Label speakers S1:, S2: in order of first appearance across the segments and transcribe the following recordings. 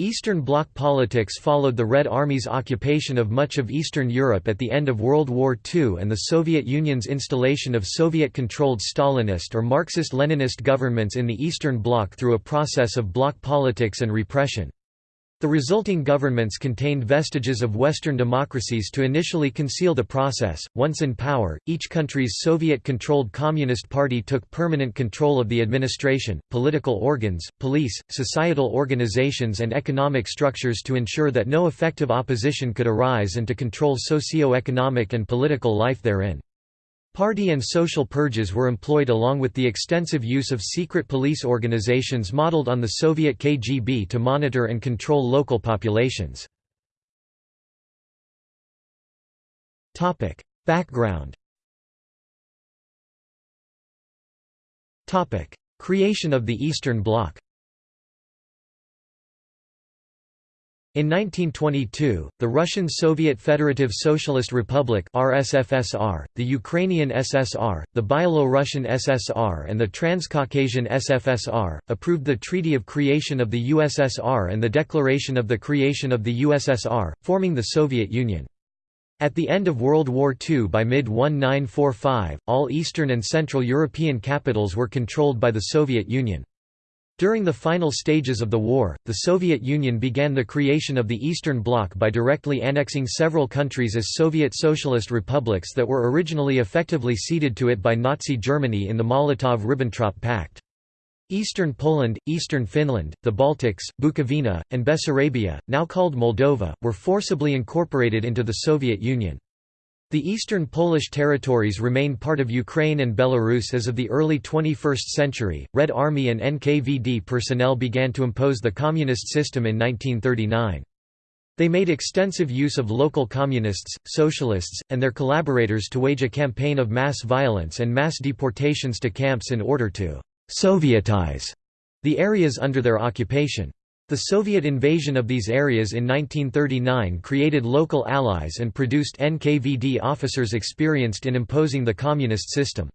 S1: Eastern Bloc politics followed the Red Army's occupation of much of Eastern Europe at the end of World War II and the Soviet Union's installation of Soviet-controlled Stalinist or Marxist-Leninist governments in the Eastern Bloc through a process of bloc politics and repression. The resulting governments contained vestiges of Western democracies to initially conceal the process. Once in power, each country's Soviet controlled Communist Party took permanent control of the administration, political organs, police, societal organizations, and economic structures to ensure that no effective opposition could arise and to control socio economic and political life therein. Party and social purges were employed along with the extensive use of secret police organizations modeled on the Soviet KGB to monitor and control local populations. Background Creation of the Eastern Bloc In 1922, the Russian Soviet Federative Socialist Republic RSFSR, the Ukrainian SSR, the Byelorussian SSR and the Transcaucasian SFSR, approved the Treaty of Creation of the USSR and the Declaration of the Creation of the USSR, forming the Soviet Union. At the end of World War II by mid-1945, all Eastern and Central European capitals were controlled by the Soviet Union. During the final stages of the war, the Soviet Union began the creation of the Eastern Bloc by directly annexing several countries as Soviet Socialist republics that were originally effectively ceded to it by Nazi Germany in the Molotov–Ribbentrop Pact. Eastern Poland, Eastern Finland, the Baltics, Bukovina, and Bessarabia, now called Moldova, were forcibly incorporated into the Soviet Union. The eastern Polish territories remain part of Ukraine and Belarus as of the early 21st century. Red Army and NKVD personnel began to impose the communist system in 1939. They made extensive use of local communists, socialists, and their collaborators to wage a campaign of mass violence and mass deportations to camps in order to «Sovietize» the areas under their occupation. The Soviet invasion of these areas in 1939 created local allies and produced NKVD officers experienced in imposing the communist system.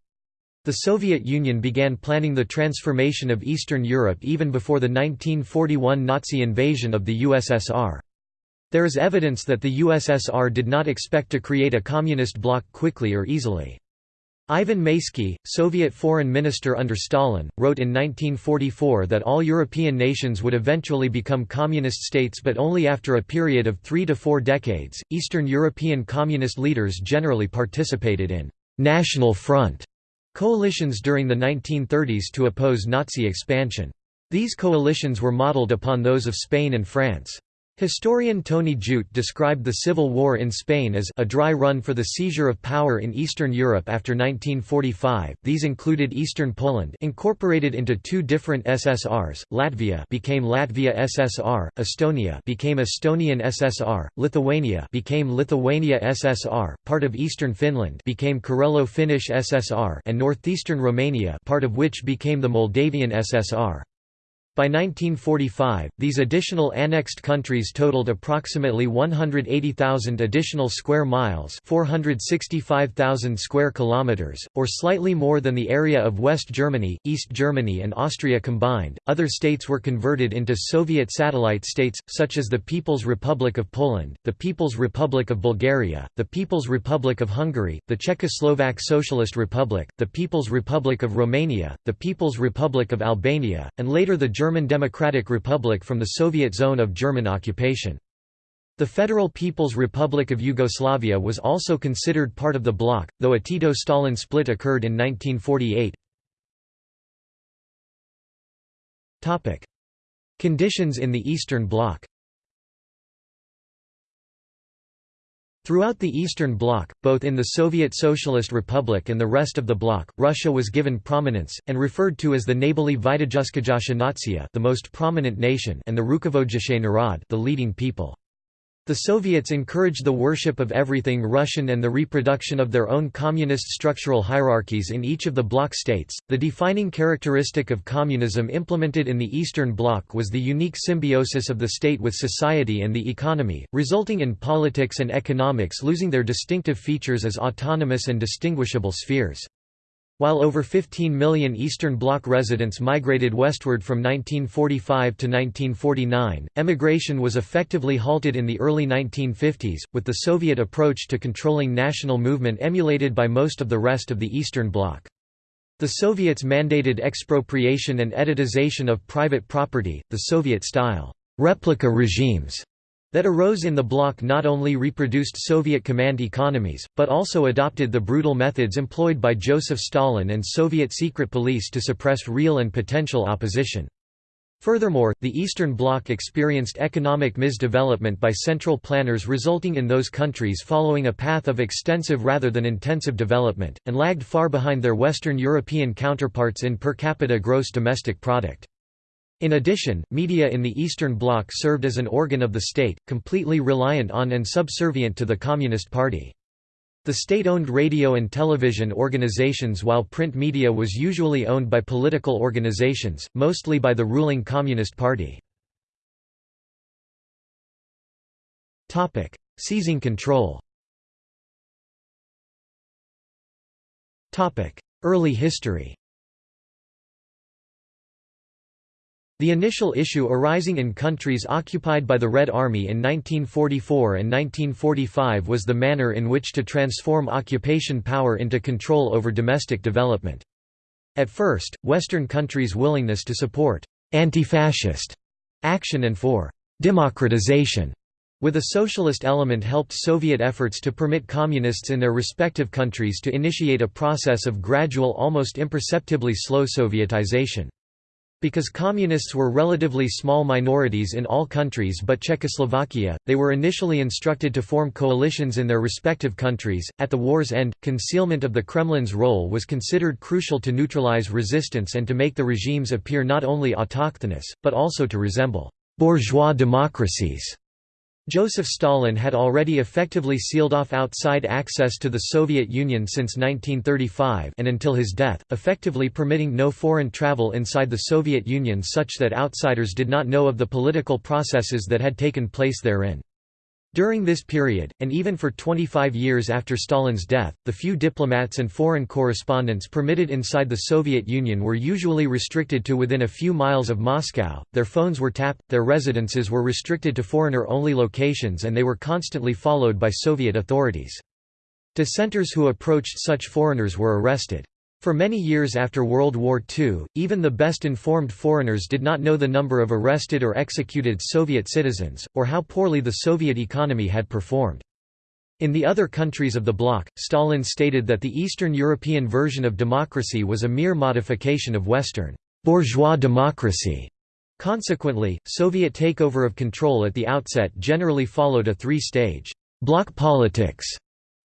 S1: The Soviet Union began planning the transformation of Eastern Europe even before the 1941 Nazi invasion of the USSR. There is evidence that the USSR did not expect to create a communist bloc quickly or easily. Ivan Maysky, Soviet foreign minister under Stalin, wrote in 1944 that all European nations would eventually become communist states but only after a period of three to four decades. Eastern European communist leaders generally participated in National Front coalitions during the 1930s to oppose Nazi expansion. These coalitions were modeled upon those of Spain and France. Historian Tony Judt described the Civil War in Spain as a dry run for the seizure of power in Eastern Europe after 1945. These included Eastern Poland, incorporated into two different SSRs. Latvia became Latvia SSR, Estonia became Estonian SSR, Lithuania became Lithuania SSR, part of Eastern Finland became Karelo-Finnish SSR, and northeastern Romania, part of which became the Moldavian SSR. By 1945, these additional annexed countries totaled approximately 180,000 additional square miles, 465,000 square kilometers, or slightly more than the area of West Germany, East Germany and Austria combined. Other states were converted into Soviet satellite states such as the People's Republic of Poland, the People's Republic of Bulgaria, the People's Republic of Hungary, the Czechoslovak Socialist Republic, the People's Republic of Romania, the People's Republic of Albania, and later the German Democratic Republic from the Soviet zone of German occupation. The Federal People's Republic of Yugoslavia was also considered part of the bloc, though a Tito-Stalin split occurred in 1948. Conditions in the Eastern Bloc Throughout the Eastern Bloc, both in the Soviet Socialist Republic and the rest of the bloc, Russia was given prominence, and referred to as the Nabali Vidajskajasha Natsiya the most prominent nation and the Rukovodjashe Narod the leading people. The Soviets encouraged the worship of everything Russian and the reproduction of their own communist structural hierarchies in each of the bloc states. The defining characteristic of communism implemented in the Eastern Bloc was the unique symbiosis of the state with society and the economy, resulting in politics and economics losing their distinctive features as autonomous and distinguishable spheres. While over 15 million Eastern Bloc residents migrated westward from 1945 to 1949, emigration was effectively halted in the early 1950s, with the Soviet approach to controlling national movement emulated by most of the rest of the Eastern Bloc. The Soviets mandated expropriation and étatization of private property, the Soviet-style replica regimes that arose in the bloc not only reproduced Soviet command economies, but also adopted the brutal methods employed by Joseph Stalin and Soviet secret police to suppress real and potential opposition. Furthermore, the Eastern Bloc experienced economic misdevelopment by central planners resulting in those countries following a path of extensive rather than intensive development, and lagged far behind their Western European counterparts in per capita gross domestic product. In addition, media in the Eastern Bloc served as an organ of the state, completely reliant on and subservient to the Communist Party. The state-owned radio and television organizations while print media was usually owned by political organizations, mostly by the ruling Communist Party. Seizing control Early history The initial issue arising in countries occupied by the Red Army in 1944 and 1945 was the manner in which to transform occupation power into control over domestic development. At first, Western countries' willingness to support «anti-fascist» action and for «democratization» with a socialist element helped Soviet efforts to permit communists in their respective countries to initiate a process of gradual almost imperceptibly slow Sovietization. Because Communists were relatively small minorities in all countries but Czechoslovakia, they were initially instructed to form coalitions in their respective countries. At the war's end, concealment of the Kremlin's role was considered crucial to neutralize resistance and to make the regimes appear not only autochthonous, but also to resemble bourgeois democracies. Joseph Stalin had already effectively sealed off outside access to the Soviet Union since 1935 and until his death, effectively permitting no foreign travel inside the Soviet Union such that outsiders did not know of the political processes that had taken place therein. During this period, and even for 25 years after Stalin's death, the few diplomats and foreign correspondents permitted inside the Soviet Union were usually restricted to within a few miles of Moscow, their phones were tapped, their residences were restricted to foreigner-only locations and they were constantly followed by Soviet authorities. Dissenters who approached such foreigners were arrested. For many years after World War II, even the best informed foreigners did not know the number of arrested or executed Soviet citizens, or how poorly the Soviet economy had performed. In the other countries of the bloc, Stalin stated that the Eastern European version of democracy was a mere modification of Western bourgeois democracy. Consequently, Soviet takeover of control at the outset generally followed a three-stage bloc politics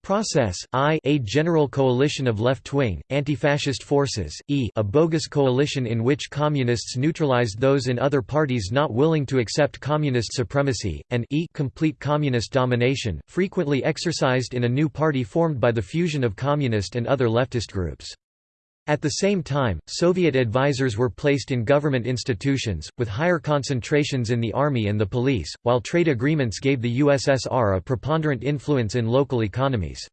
S1: Process, I a general coalition of left-wing, anti-fascist forces, e a bogus coalition in which communists neutralized those in other parties not willing to accept communist supremacy, and e complete communist domination, frequently exercised in a new party formed by the fusion of communist and other leftist groups. At the same time, Soviet advisors were placed in government institutions, with higher concentrations in the army and the police, while trade agreements gave the USSR a preponderant influence in local economies.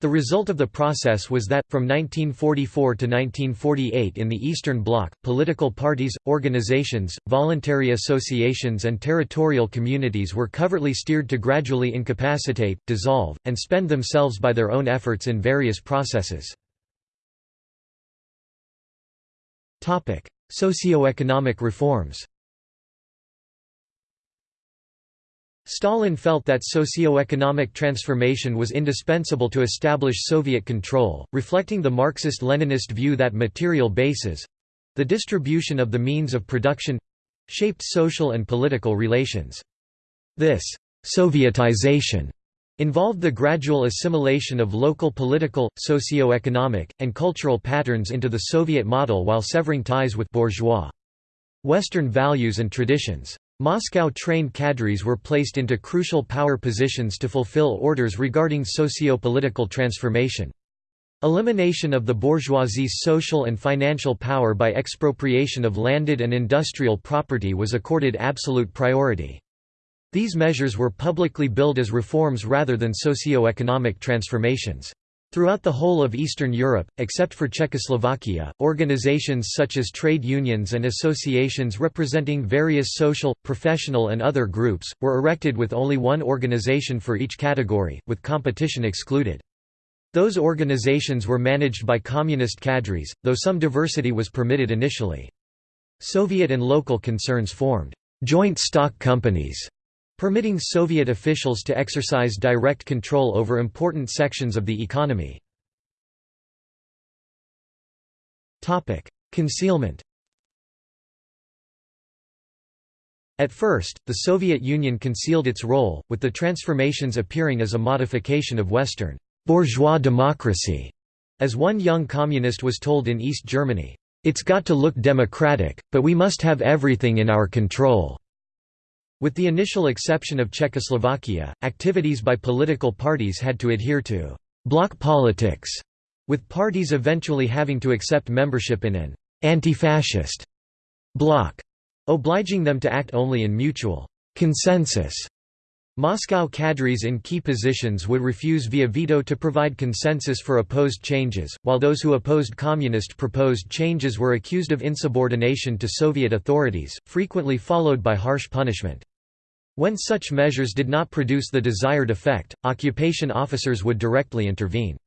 S1: The result of the process was that, from 1944 to 1948 in the Eastern Bloc, political parties, organizations, voluntary associations and territorial communities were covertly steered to gradually incapacitate, dissolve, and spend themselves by their own efforts in various processes. Socioeconomic reforms Stalin felt that socio-economic transformation was indispensable to establish Soviet control, reflecting the Marxist-Leninist view that material bases—the distribution of the means of production—shaped social and political relations. This «Sovietization» involved the gradual assimilation of local political, socio-economic, and cultural patterns into the Soviet model while severing ties with bourgeois Western values and traditions. Moscow-trained cadres were placed into crucial power positions to fulfill orders regarding socio-political transformation. Elimination of the bourgeoisie's social and financial power by expropriation of landed and industrial property was accorded absolute priority. These measures were publicly billed as reforms rather than socio-economic transformations. Throughout the whole of Eastern Europe, except for Czechoslovakia, organizations such as trade unions and associations representing various social, professional and other groups, were erected with only one organization for each category, with competition excluded. Those organizations were managed by communist cadres, though some diversity was permitted initially. Soviet and local concerns formed joint stock companies permitting Soviet officials to exercise direct control over important sections of the economy. Concealment At first, the Soviet Union concealed its role, with the transformations appearing as a modification of Western bourgeois democracy. As one young communist was told in East Germany, "'It's got to look democratic, but we must have everything in our control." With the initial exception of Czechoslovakia, activities by political parties had to adhere to «bloc politics», with parties eventually having to accept membership in an «anti-fascist» bloc, obliging them to act only in mutual «consensus». Moscow cadres in key positions would refuse via veto to provide consensus for opposed changes, while those who opposed communist proposed changes were accused of insubordination to Soviet authorities, frequently followed by harsh punishment. When such measures did not produce the desired effect, occupation officers would directly intervene.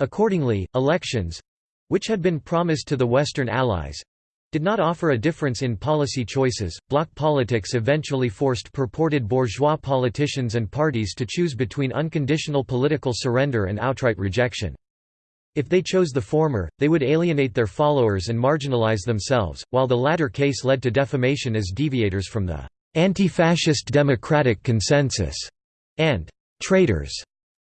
S1: Accordingly, elections—which had been promised to the Western Allies, did not offer a difference in policy choices. Bloc politics eventually forced purported bourgeois politicians and parties to choose between unconditional political surrender and outright rejection. If they chose the former, they would alienate their followers and marginalize themselves, while the latter case led to defamation as deviators from the anti-fascist democratic consensus, and traitors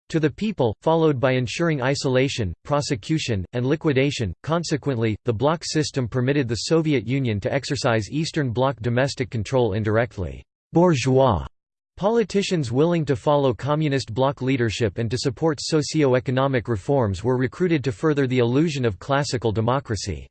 S1: to the people, followed by ensuring isolation, prosecution, and liquidation. Consequently, the bloc system permitted the Soviet Union to exercise Eastern Bloc domestic control indirectly. Bourgeois politicians willing to follow communist bloc leadership and to support socio-economic reforms were recruited to further the illusion of classical democracy.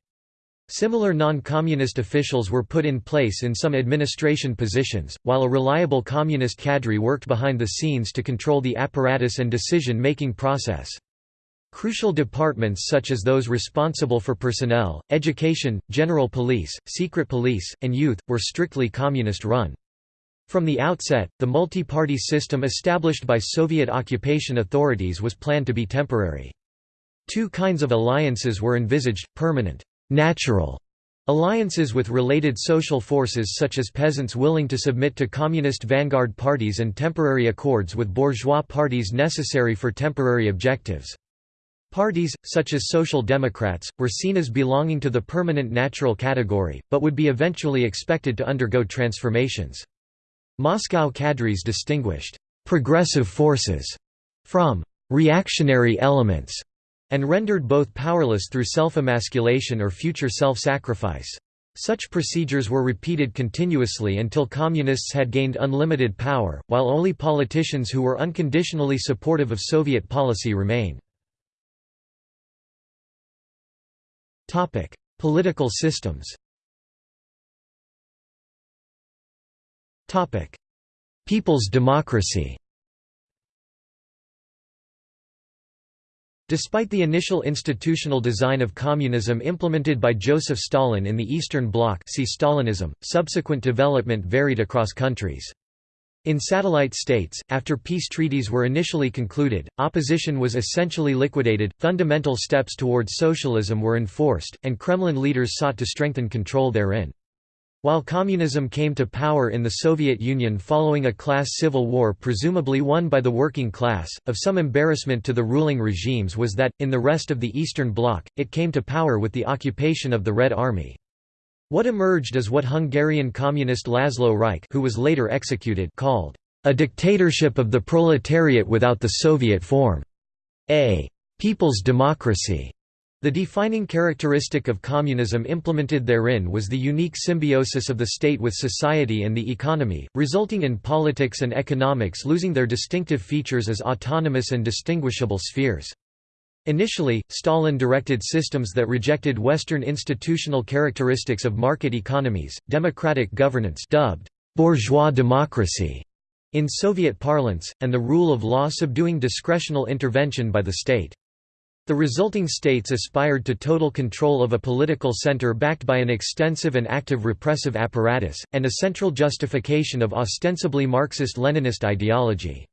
S1: Similar non-communist officials were put in place in some administration positions, while a reliable communist cadre worked behind the scenes to control the apparatus and decision-making process. Crucial departments such as those responsible for personnel, education, general police, secret police, and youth, were strictly communist-run. From the outset, the multi-party system established by Soviet occupation authorities was planned to be temporary. Two kinds of alliances were envisaged, permanent natural alliances with related social forces such as peasants willing to submit to communist vanguard parties and temporary accords with bourgeois parties necessary for temporary objectives. Parties, such as Social Democrats, were seen as belonging to the permanent natural category, but would be eventually expected to undergo transformations. Moscow cadres distinguished «progressive forces» from «reactionary elements» and rendered both powerless through self-emasculation or future self-sacrifice. Such procedures were repeated continuously until communists had gained unlimited power, while only politicians who were unconditionally supportive of Soviet policy remained. Political systems People's democracy Despite the initial institutional design of communism implemented by Joseph Stalin in the Eastern Bloc see Stalinism, subsequent development varied across countries. In satellite states, after peace treaties were initially concluded, opposition was essentially liquidated, fundamental steps towards socialism were enforced, and Kremlin leaders sought to strengthen control therein. While communism came to power in the Soviet Union following a class civil war presumably won by the working class, of some embarrassment to the ruling regimes was that, in the rest of the Eastern Bloc, it came to power with the occupation of the Red Army. What emerged is what Hungarian communist Laszlo Rajk who was later executed called, "...a dictatorship of the proletariat without the Soviet form. A people's democracy." The defining characteristic of communism implemented therein was the unique symbiosis of the state with society and the economy, resulting in politics and economics losing their distinctive features as autonomous and distinguishable spheres. Initially, Stalin directed systems that rejected Western institutional characteristics of market economies, democratic governance dubbed bourgeois democracy in Soviet parlance, and the rule of law subduing discretional intervention by the state. The resulting states aspired to total control of a political center backed by an extensive and active repressive apparatus, and a central justification of ostensibly Marxist-Leninist ideology.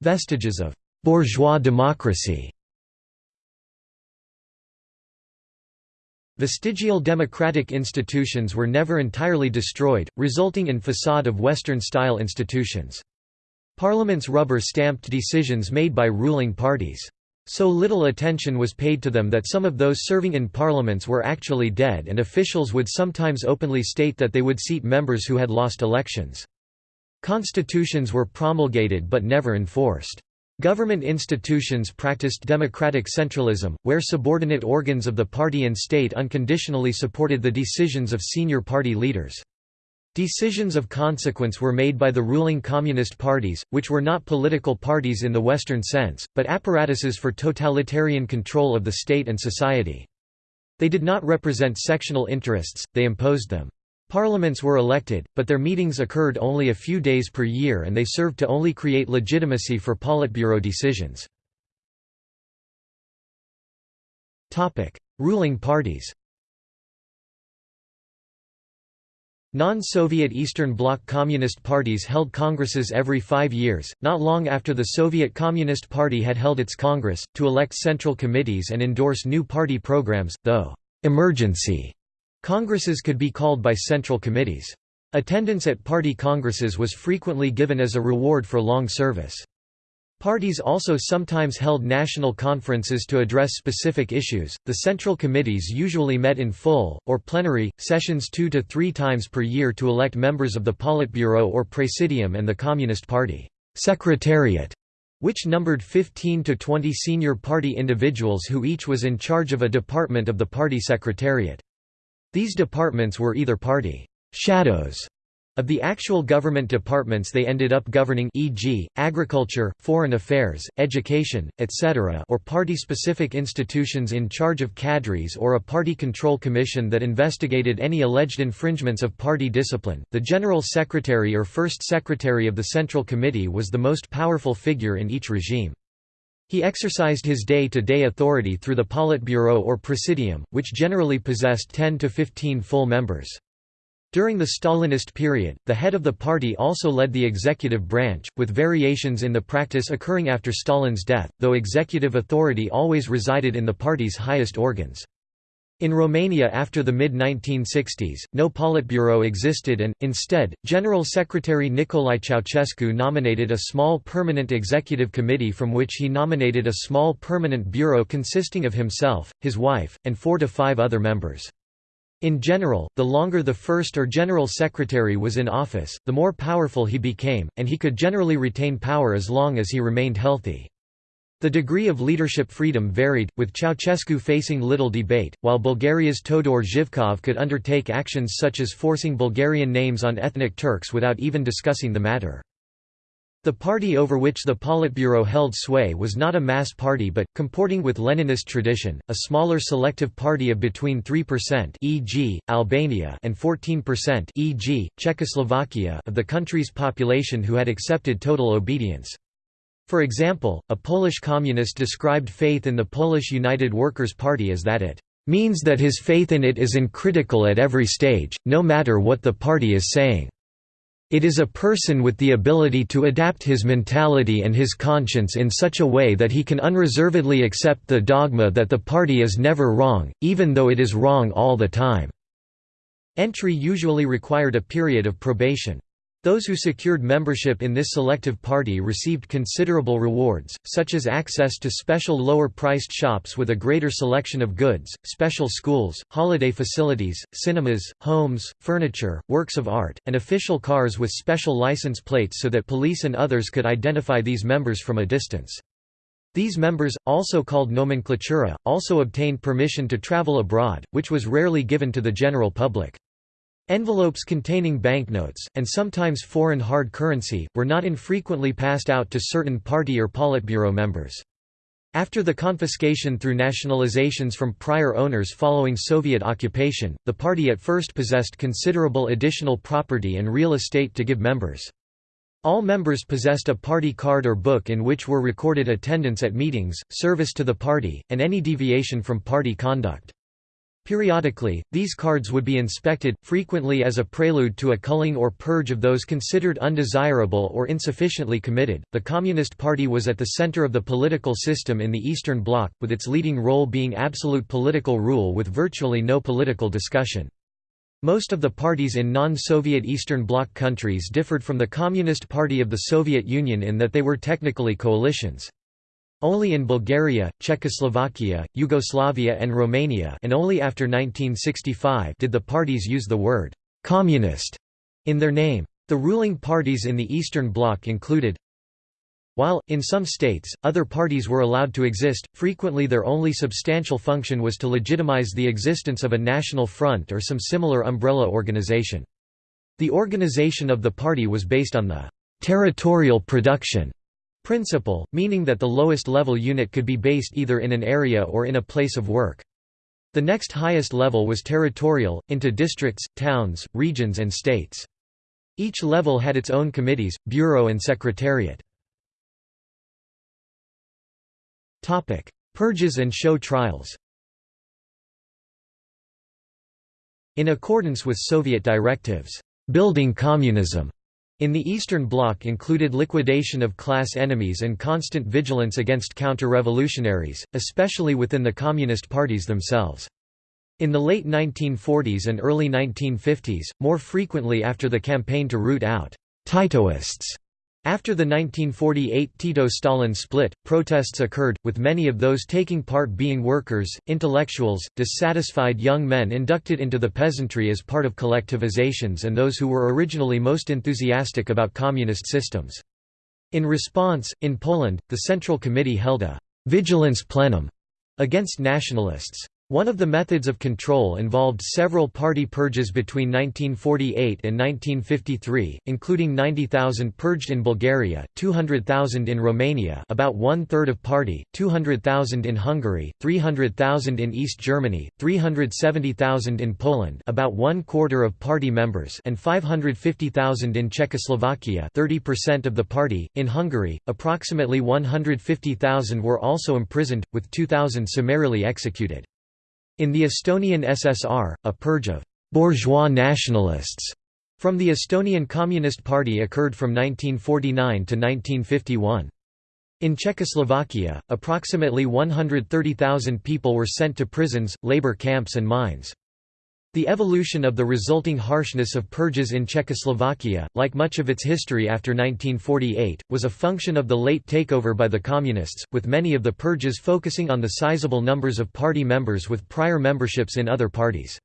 S1: Vestiges of «bourgeois democracy» Vestigial democratic institutions were never entirely destroyed, resulting in facade of Western-style institutions. Parliaments rubber-stamped decisions made by ruling parties. So little attention was paid to them that some of those serving in parliaments were actually dead and officials would sometimes openly state that they would seat members who had lost elections. Constitutions were promulgated but never enforced. Government institutions practiced democratic centralism, where subordinate organs of the party and state unconditionally supported the decisions of senior party leaders. Decisions of consequence were made by the ruling communist parties, which were not political parties in the Western sense, but apparatuses for totalitarian control of the state and society. They did not represent sectional interests, they imposed them. Parliaments were elected, but their meetings occurred only a few days per year and they served to only create legitimacy for Politburo decisions. Ruling parties Non-Soviet Eastern Bloc Communist parties held congresses every five years, not long after the Soviet Communist Party had held its congress, to elect central committees and endorse new party programs, though «emergency» Congresses could be called by central committees. Attendance at party congresses was frequently given as a reward for long service. Parties also sometimes held national conferences to address specific issues. The central committees usually met in full, or plenary, sessions two to three times per year to elect members of the Politburo or Presidium and the Communist Party Secretariat, which numbered 15 to 20 senior party individuals who each was in charge of a department of the party secretariat. These departments were either party shadows of the actual government departments they ended up governing e.g., agriculture, foreign affairs, education, etc. or party-specific institutions in charge of cadres or a party control commission that investigated any alleged infringements of party discipline. The General Secretary or First Secretary of the Central Committee was the most powerful figure in each regime. He exercised his day-to-day -day authority through the Politburo or Presidium, which generally possessed 10 to 15 full members. During the Stalinist period, the head of the party also led the executive branch, with variations in the practice occurring after Stalin's death, though executive authority always resided in the party's highest organs. In Romania after the mid-1960s, no Politburo existed and, instead, General Secretary Nicolae Ceausescu nominated a small permanent executive committee from which he nominated a small permanent bureau consisting of himself, his wife, and four to five other members. In general, the longer the first or general secretary was in office, the more powerful he became, and he could generally retain power as long as he remained healthy. The degree of leadership freedom varied, with Ceausescu facing little debate, while Bulgaria's Todor Zhivkov could undertake actions such as forcing Bulgarian names on ethnic Turks without even discussing the matter. The party over which the Politburo held sway was not a mass party but, comporting with Leninist tradition, a smaller selective party of between 3% e.g., Albania and 14% e.g., Czechoslovakia of the country's population who had accepted total obedience. For example, a Polish communist described faith in the Polish United Workers' Party as that it means that his faith in it is uncritical at every stage, no matter what the party is saying. It is a person with the ability to adapt his mentality and his conscience in such a way that he can unreservedly accept the dogma that the party is never wrong, even though it is wrong all the time." Entry usually required a period of probation. Those who secured membership in this selective party received considerable rewards, such as access to special lower-priced shops with a greater selection of goods, special schools, holiday facilities, cinemas, homes, furniture, works of art, and official cars with special license plates so that police and others could identify these members from a distance. These members, also called nomenclatura, also obtained permission to travel abroad, which was rarely given to the general public. Envelopes containing banknotes, and sometimes foreign hard currency, were not infrequently passed out to certain party or Politburo members. After the confiscation through nationalizations from prior owners following Soviet occupation, the party at first possessed considerable additional property and real estate to give members. All members possessed a party card or book in which were recorded attendance at meetings, service to the party, and any deviation from party conduct. Periodically, these cards would be inspected, frequently as a prelude to a culling or purge of those considered undesirable or insufficiently committed. The Communist Party was at the center of the political system in the Eastern Bloc, with its leading role being absolute political rule with virtually no political discussion. Most of the parties in non-Soviet Eastern Bloc countries differed from the Communist Party of the Soviet Union in that they were technically coalitions. Only in Bulgaria, Czechoslovakia, Yugoslavia and Romania and only after 1965 did the parties use the word «communist» in their name. The ruling parties in the Eastern Bloc included while, in some states, other parties were allowed to exist, frequently their only substantial function was to legitimize the existence of a national front or some similar umbrella organization. The organization of the party was based on the «territorial production» Principle, meaning that the lowest level unit could be based either in an area or in a place of work. The next highest level was territorial, into districts, towns, regions and states. Each level had its own committees, bureau and secretariat. Purges and show trials In accordance with Soviet directives, "'building communism' in the Eastern Bloc included liquidation of class enemies and constant vigilance against counter-revolutionaries, especially within the Communist parties themselves. In the late 1940s and early 1950s, more frequently after the campaign to root out Titoists after the 1948 Tito-Stalin split, protests occurred, with many of those taking part being workers, intellectuals, dissatisfied young men inducted into the peasantry as part of collectivizations and those who were originally most enthusiastic about communist systems. In response, in Poland, the Central Committee held a «vigilance plenum» against nationalists. One of the methods of control involved several party purges between 1948 and 1953, including 90,000 purged in Bulgaria, 200,000 in Romania about one-third of party, 200,000 in Hungary, 300,000 in East Germany, 370,000 in Poland about one-quarter of party members and 550,000 in Czechoslovakia 30% of the party. In Hungary, approximately 150,000 were also imprisoned, with 2,000 summarily executed. In the Estonian SSR, a purge of «bourgeois nationalists» from the Estonian Communist Party occurred from 1949 to 1951. In Czechoslovakia, approximately 130,000 people were sent to prisons, labor camps and mines. The evolution of the resulting harshness of purges in Czechoslovakia, like much of its history after 1948, was a function of the late takeover by the Communists, with many of the purges focusing on the sizable numbers of party members with prior memberships in other parties.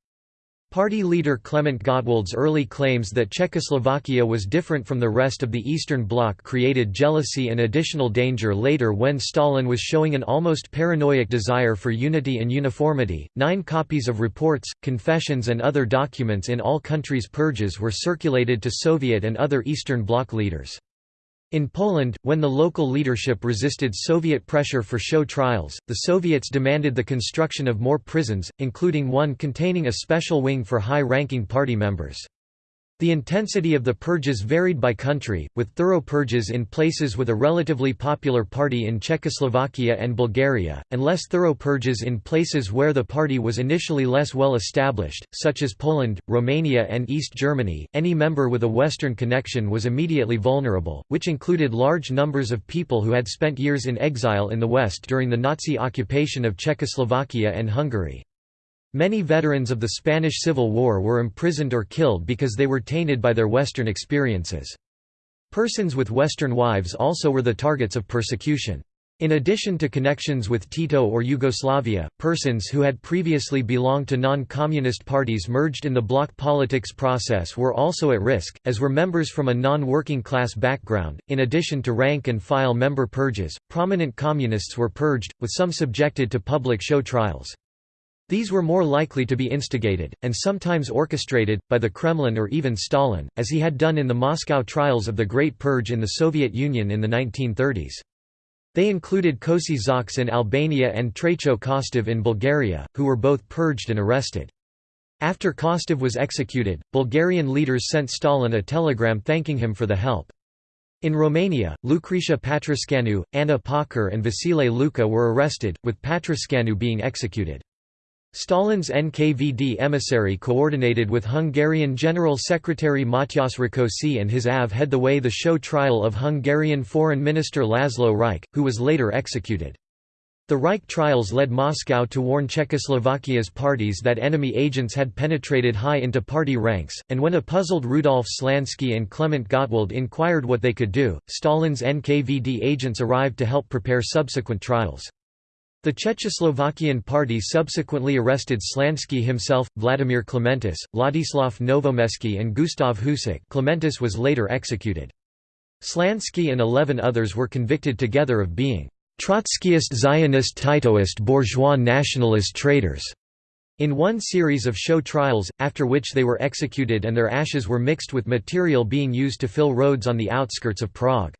S1: Party leader Klement Gottwald's early claims that Czechoslovakia was different from the rest of the Eastern Bloc created jealousy and additional danger later when Stalin was showing an almost paranoid desire for unity and uniformity. Nine copies of reports, confessions, and other documents in all countries' purges were circulated to Soviet and other Eastern Bloc leaders. In Poland, when the local leadership resisted Soviet pressure for show trials, the Soviets demanded the construction of more prisons, including one containing a special wing for high-ranking party members. The intensity of the purges varied by country, with thorough purges in places with a relatively popular party in Czechoslovakia and Bulgaria, and less thorough purges in places where the party was initially less well established, such as Poland, Romania, and East Germany. Any member with a Western connection was immediately vulnerable, which included large numbers of people who had spent years in exile in the West during the Nazi occupation of Czechoslovakia and Hungary. Many veterans of the Spanish Civil War were imprisoned or killed because they were tainted by their Western experiences. Persons with Western wives also were the targets of persecution. In addition to connections with Tito or Yugoslavia, persons who had previously belonged to non-communist parties merged in the bloc politics process were also at risk, as were members from a non-working class background. In addition to rank and file member purges, prominent communists were purged, with some subjected to public show trials. These were more likely to be instigated, and sometimes orchestrated, by the Kremlin or even Stalin, as he had done in the Moscow trials of the Great Purge in the Soviet Union in the 1930s. They included Kosi Zaks in Albania and Traicho Kostov in Bulgaria, who were both purged and arrested. After Kostov was executed, Bulgarian leaders sent Stalin a telegram thanking him for the help. In Romania, Lucretiu Patrascanu, Anna Pauker and Vasile Luca were arrested, with Patrascanu being executed. Stalin's NKVD emissary coordinated with Hungarian General Secretary Matyas Rákosi and his AV head the way the show trial of Hungarian Foreign Minister Laszlo Rajk, who was later executed. The Rajk trials led Moscow to warn Czechoslovakia's parties that enemy agents had penetrated high into party ranks, and when a puzzled Rudolf Slansky and Klement Gottwald inquired what they could do, Stalin's NKVD agents arrived to help prepare subsequent trials. The Czechoslovakian party subsequently arrested Slansky himself, Vladimir Clementis, Ladislav Novomesky and Gustav Husák Clementis was later executed. Slansky and eleven others were convicted together of being Trotskyist Zionist Titoist bourgeois nationalist traitors, in one series of show trials, after which they were executed and their ashes were mixed with material being used to fill roads on the outskirts of Prague.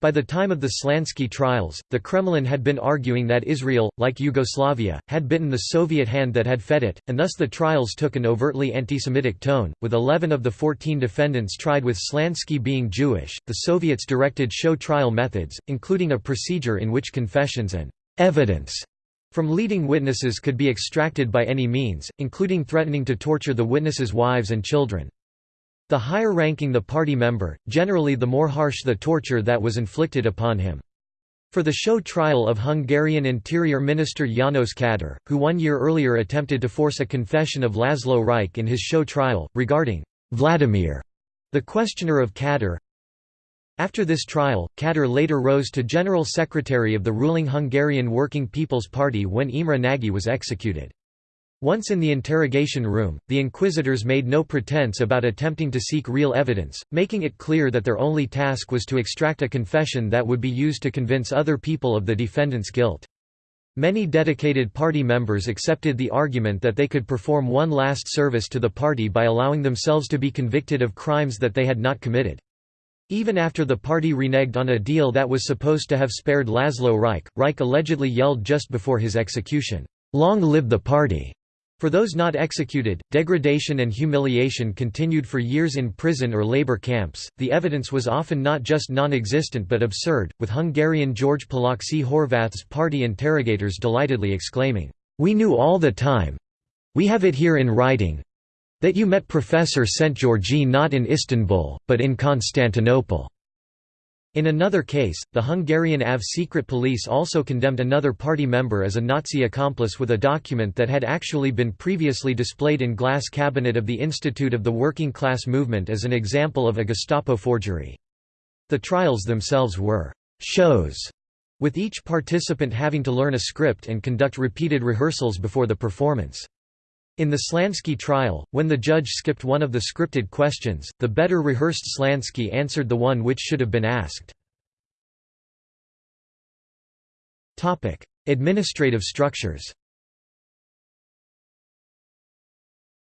S1: By the time of the Slansky trials, the Kremlin had been arguing that Israel, like Yugoslavia, had bitten the Soviet hand that had fed it, and thus the trials took an overtly anti-Semitic tone, with 11 of the 14 defendants tried with Slansky being Jewish. The Soviets directed show trial methods, including a procedure in which confessions and evidence from leading witnesses could be extracted by any means, including threatening to torture the witnesses' wives and children. The higher ranking the party member, generally the more harsh the torture that was inflicted upon him. For the show trial of Hungarian Interior Minister János Kadar, who one year earlier attempted to force a confession of Laszlo Rajk in his show trial, regarding Vladimir, the questioner of Kadar. After this trial, Kadar later rose to General Secretary of the ruling Hungarian Working People's Party when Imre Nagy was executed. Once in the interrogation room, the inquisitors made no pretense about attempting to seek real evidence, making it clear that their only task was to extract a confession that would be used to convince other people of the defendant's guilt. Many dedicated party members accepted the argument that they could perform one last service to the party by allowing themselves to be convicted of crimes that they had not committed. Even after the party reneged on a deal that was supposed to have spared Laszlo Rajk, Rajk allegedly yelled just before his execution, "'Long live the party!' For those not executed, degradation and humiliation continued for years in prison or labor camps. The evidence was often not just non existent but absurd, with Hungarian George Paloczi Horváth's party interrogators delightedly exclaiming, We knew all the time we have it here in writing that you met Professor Szent-Györgyi not in Istanbul, but in Constantinople. In another case, the Hungarian AV secret police also condemned another party member as a Nazi accomplice with a document that had actually been previously displayed in glass cabinet of the Institute of the Working Class Movement as an example of a Gestapo forgery. The trials themselves were «shows», with each participant having to learn a script and conduct repeated rehearsals before the performance. In the Slansky trial, when the judge skipped one of the scripted questions, the better rehearsed Slansky answered the one which should have been asked. Administrative structures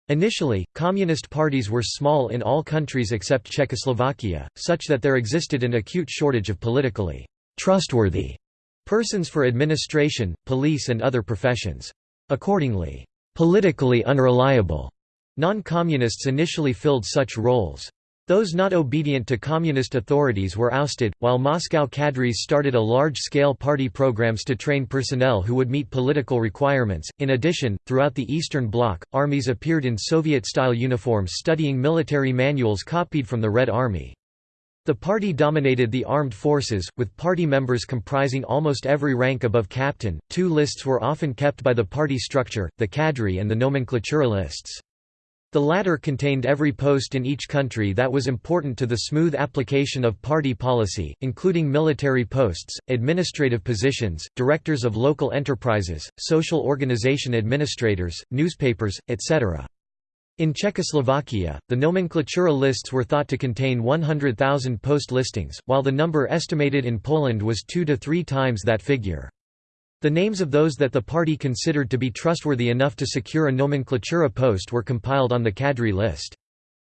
S1: Initially, communist parties were small in all countries except Czechoslovakia, such that there existed an acute shortage of politically trustworthy persons for administration, police and other professions. Accordingly, politically unreliable. Non-communists initially filled such roles. Those not obedient to communist authorities were ousted, while Moscow cadres started a large-scale party programs to train personnel who would meet political requirements. In addition, throughout the Eastern Bloc, armies appeared in Soviet-style uniforms studying military manuals copied from the Red Army. The party dominated the armed forces, with party members comprising almost every rank above captain. Two lists were often kept by the party structure, the cadre and the nomenklatura lists. The latter contained every post in each country that was important to the smooth application of party policy, including military posts, administrative positions, directors of local enterprises, social organization administrators, newspapers, etc. In Czechoslovakia, the nomenklatura lists were thought to contain 100,000 post listings, while the number estimated in Poland was two to three times that figure. The names of those that the party considered to be trustworthy enough to secure a nomenklatura post were compiled on the cadre list.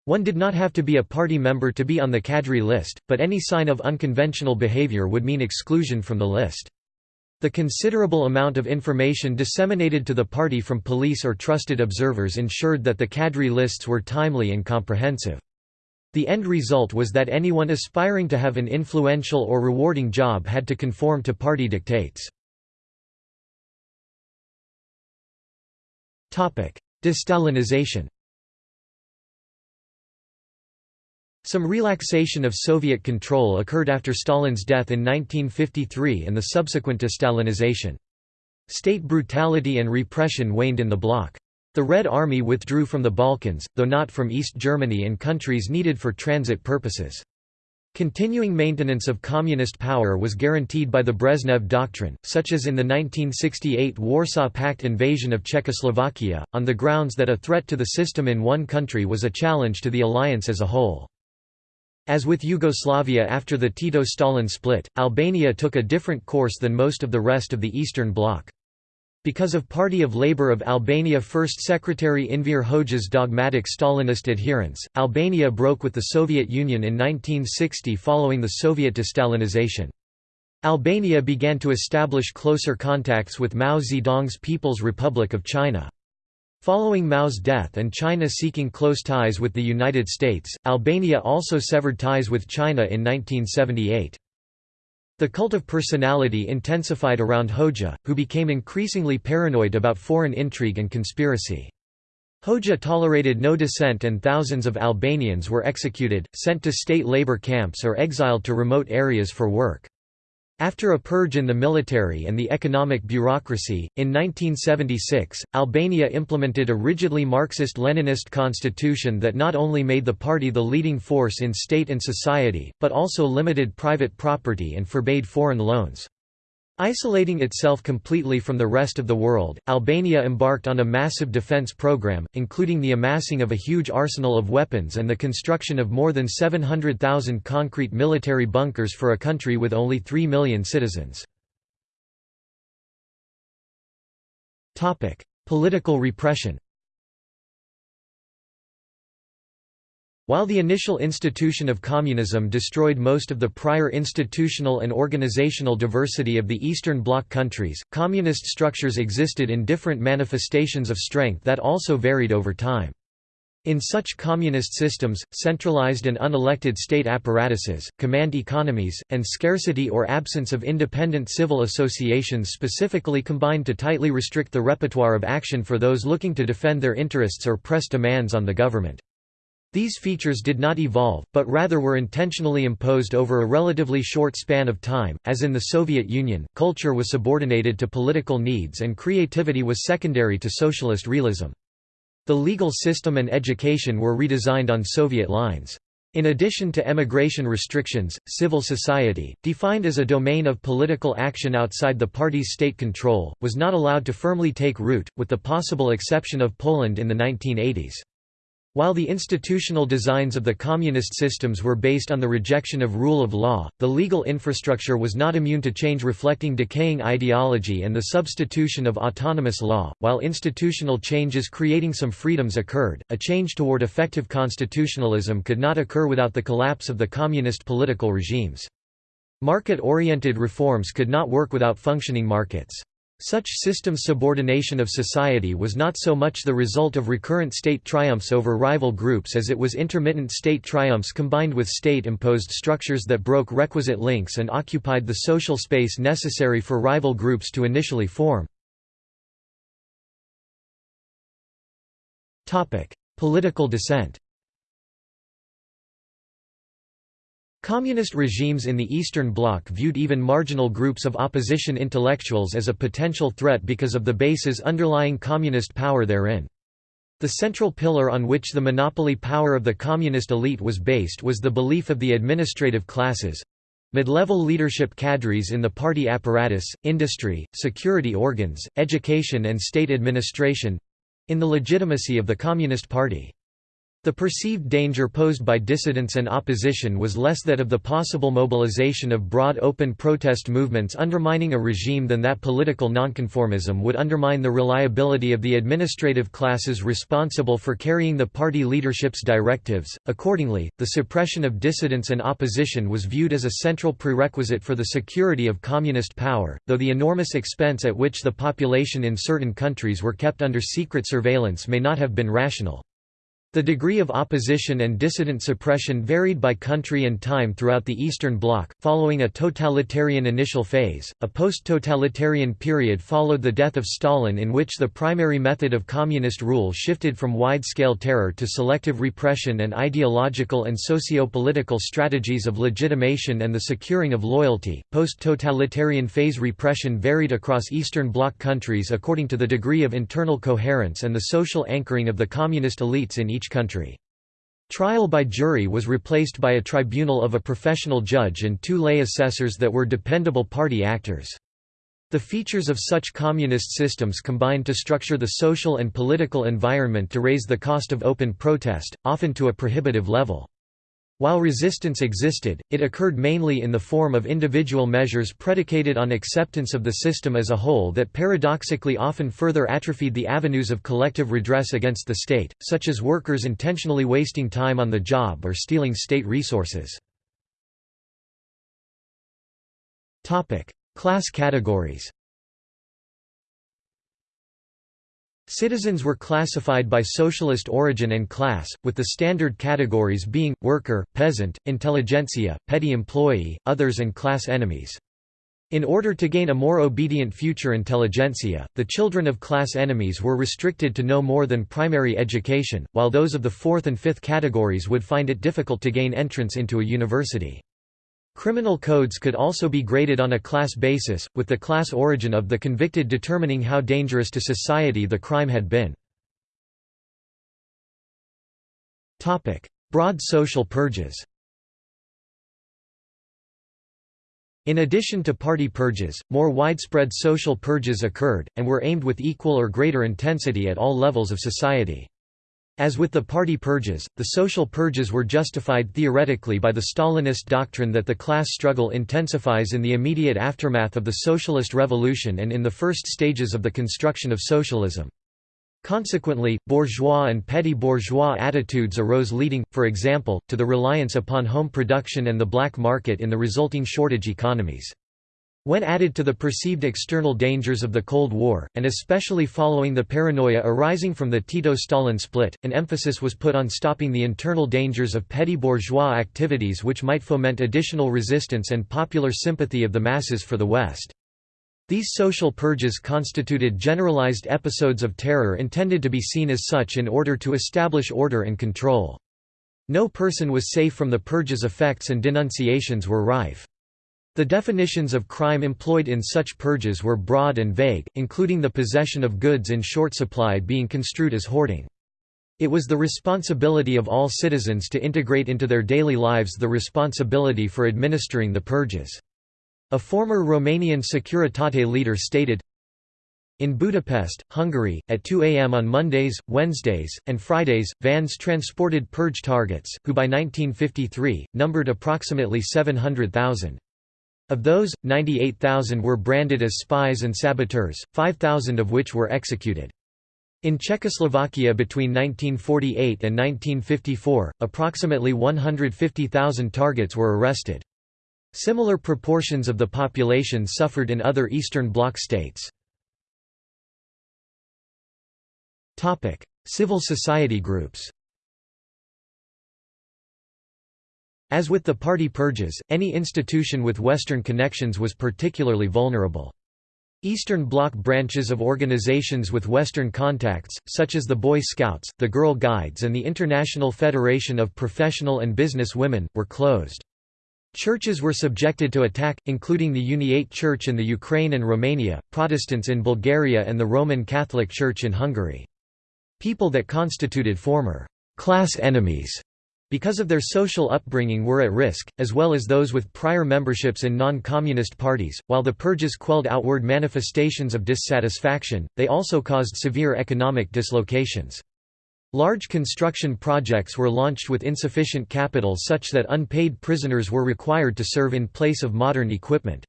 S1: One did not have to be a party member to be on the cadre list, but any sign of unconventional behavior would mean exclusion from the list. The considerable amount of information disseminated to the party from police or trusted observers ensured that the cadre lists were timely and comprehensive. The end result was that anyone aspiring to have an influential or rewarding job had to conform to party dictates. Destalinization Some relaxation of Soviet control occurred after Stalin's death in 1953 and the subsequent destalinization. State brutality and repression waned in the bloc. The Red Army withdrew from the Balkans, though not from East Germany and countries needed for transit purposes. Continuing maintenance of communist power was guaranteed by the Brezhnev Doctrine, such as in the 1968 Warsaw Pact invasion of Czechoslovakia, on the grounds that a threat to the system in one country was a challenge to the alliance as a whole. As with Yugoslavia after the Tito-Stalin split, Albania took a different course than most of the rest of the Eastern Bloc. Because of Party of Labour of Albania First Secretary Enver Hoxha's dogmatic Stalinist adherence, Albania broke with the Soviet Union in 1960 following the Soviet destalinization. Albania began to establish closer contacts with Mao Zedong's People's Republic of China. Following Mao's death and China seeking close ties with the United States, Albania also severed ties with China in 1978. The cult of personality intensified around Hoxha, who became increasingly paranoid about foreign intrigue and conspiracy. Hoxha tolerated no dissent and thousands of Albanians were executed, sent to state labor camps or exiled to remote areas for work. After a purge in the military and the economic bureaucracy, in 1976, Albania implemented a rigidly Marxist-Leninist constitution that not only made the party the leading force in state and society, but also limited private property and forbade foreign loans. Isolating itself completely from the rest of the world, Albania embarked on a massive defense program, including the amassing of a huge arsenal of weapons and the construction of more than 700,000 concrete military bunkers for a country with only 3 million citizens. Political repression While the initial institution of communism destroyed most of the prior institutional and organizational diversity of the Eastern Bloc countries, communist structures existed in different manifestations of strength that also varied over time. In such communist systems, centralized and unelected state apparatuses, command economies, and scarcity or absence of independent civil associations specifically combined to tightly restrict the repertoire of action for those looking to defend their interests or press demands on the government. These features did not evolve, but rather were intentionally imposed over a relatively short span of time. As in the Soviet Union, culture was subordinated to political needs and creativity was secondary to socialist realism. The legal system and education were redesigned on Soviet lines. In addition to emigration restrictions, civil society, defined as a domain of political action outside the party's state control, was not allowed to firmly take root, with the possible exception of Poland in the 1980s. While the institutional designs of the communist systems were based on the rejection of rule of law, the legal infrastructure was not immune to change reflecting decaying ideology and the substitution of autonomous law. While institutional changes creating some freedoms occurred, a change toward effective constitutionalism could not occur without the collapse of the communist political regimes. Market-oriented reforms could not work without functioning markets. Such system subordination of society was not so much the result of recurrent state triumphs over rival groups as it was intermittent state triumphs combined with state-imposed structures that broke requisite links and occupied the social space necessary for rival groups to initially form. Political dissent Communist regimes in the Eastern Bloc viewed even marginal groups of opposition intellectuals as a potential threat because of the bases underlying communist power therein. The central pillar on which the monopoly power of the communist elite was based was the belief of the administrative classes—mid-level leadership cadres in the party apparatus, industry, security organs, education and state administration—in the legitimacy of the Communist Party. The perceived danger posed by dissidents and opposition was less that of the possible mobilization of broad open protest movements undermining a regime than that political nonconformism would undermine the reliability of the administrative classes responsible for carrying the party leadership's directives. Accordingly, the suppression of dissidents and opposition was viewed as a central prerequisite for the security of communist power, though the enormous expense at which the population in certain countries were kept under secret surveillance may not have been rational. The degree of opposition and dissident suppression varied by country and time throughout the Eastern Bloc. Following a totalitarian initial phase, a post totalitarian period followed the death of Stalin, in which the primary method of communist rule shifted from wide scale terror to selective repression and ideological and socio political strategies of legitimation and the securing of loyalty. Post totalitarian phase repression varied across Eastern Bloc countries according to the degree of internal coherence and the social anchoring of the communist elites in each each country. Trial by jury was replaced by a tribunal of a professional judge and two lay assessors that were dependable party actors. The features of such communist systems combined to structure the social and political environment to raise the cost of open protest, often to a prohibitive level. While resistance existed, it occurred mainly in the form of individual measures predicated on acceptance of the system as a whole that paradoxically often further atrophied the avenues of collective redress against the state, such as workers intentionally wasting time on the job or stealing state resources. Class categories Citizens were classified by socialist origin and class, with the standard categories being, worker, peasant, intelligentsia, petty employee, others and class enemies. In order to gain a more obedient future intelligentsia, the children of class enemies were restricted to no more than primary education, while those of the fourth and fifth categories would find it difficult to gain entrance into a university. Criminal codes could also be graded on a class basis, with the class origin of the convicted determining how dangerous to society the crime had been. Broad social purges In addition to party purges, more widespread social purges occurred, and were aimed with equal or greater intensity at all levels of society. As with the party purges, the social purges were justified theoretically by the Stalinist doctrine that the class struggle intensifies in the immediate aftermath of the socialist revolution and in the first stages of the construction of socialism. Consequently, bourgeois and petty bourgeois attitudes arose leading, for example, to the reliance upon home production and the black market in the resulting shortage economies. When added to the perceived external dangers of the Cold War, and especially following the paranoia arising from the Tito-Stalin split, an emphasis was put on stopping the internal dangers of petty bourgeois activities which might foment additional resistance and popular sympathy of the masses for the West. These social purges constituted generalized episodes of terror intended to be seen as such in order to establish order and control. No person was safe from the purge's effects and denunciations were rife. The definitions of crime employed in such purges were broad and vague, including the possession of goods in short supply being construed as hoarding. It was the responsibility of all citizens to integrate into their daily lives the responsibility for administering the purges. A former Romanian Securitate leader stated, in Budapest, Hungary, at 2 am on Mondays, Wednesdays, and Fridays, vans transported purge targets, who by 1953, numbered approximately 700,000. Of those, 98,000 were branded as spies and saboteurs, 5,000 of which were executed. In Czechoslovakia between 1948 and 1954, approximately 150,000 targets were arrested. Similar proportions of the population suffered in other Eastern Bloc states. Civil society groups As with the party purges, any institution with Western connections was particularly vulnerable. Eastern Bloc branches of organizations with Western contacts, such as the Boy Scouts, the Girl Guides and the International Federation of Professional and Business Women, were closed. Churches were subjected to attack, including the Uniate Church in the Ukraine and Romania, Protestants in Bulgaria and the Roman Catholic Church in Hungary. People that constituted former «class enemies» because of their social upbringing were at risk, as well as those with prior memberships in non-communist parties. While the purges quelled outward manifestations of dissatisfaction, they also caused severe economic dislocations. Large construction projects were launched with insufficient capital such that unpaid prisoners were required to serve in place of modern equipment.